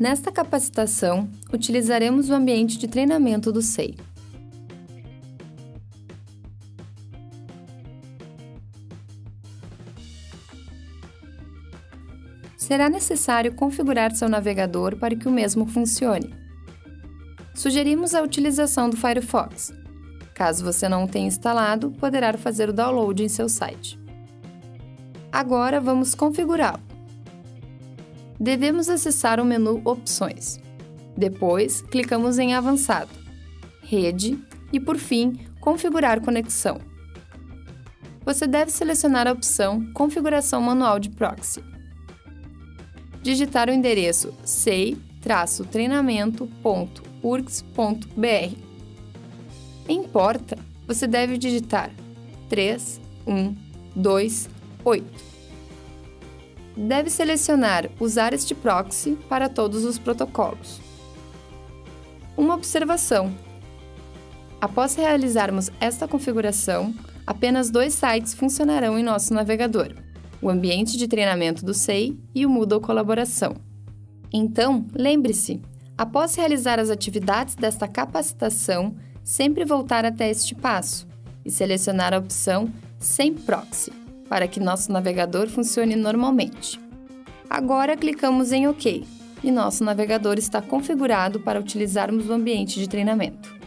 Nesta capacitação, utilizaremos o ambiente de treinamento do SEI. Será necessário configurar seu navegador para que o mesmo funcione. Sugerimos a utilização do Firefox. Caso você não o tenha instalado, poderá fazer o download em seu site. Agora vamos configurá-lo devemos acessar o menu Opções. Depois, clicamos em Avançado, Rede e, por fim, Configurar conexão. Você deve selecionar a opção Configuração manual de proxy. Digitar o endereço sei-treinamento.urgs.br. Em porta, você deve digitar 3128 deve selecionar Usar este proxy para todos os protocolos. Uma observação: após realizarmos esta configuração, apenas dois sites funcionarão em nosso navegador: o ambiente de treinamento do SEI e o Moodle Colaboração. Então, lembre-se, após realizar as atividades desta capacitação, sempre voltar até este passo e selecionar a opção Sem Proxy para que nosso navegador funcione normalmente. Agora clicamos em OK e nosso navegador está configurado para utilizarmos o ambiente de treinamento.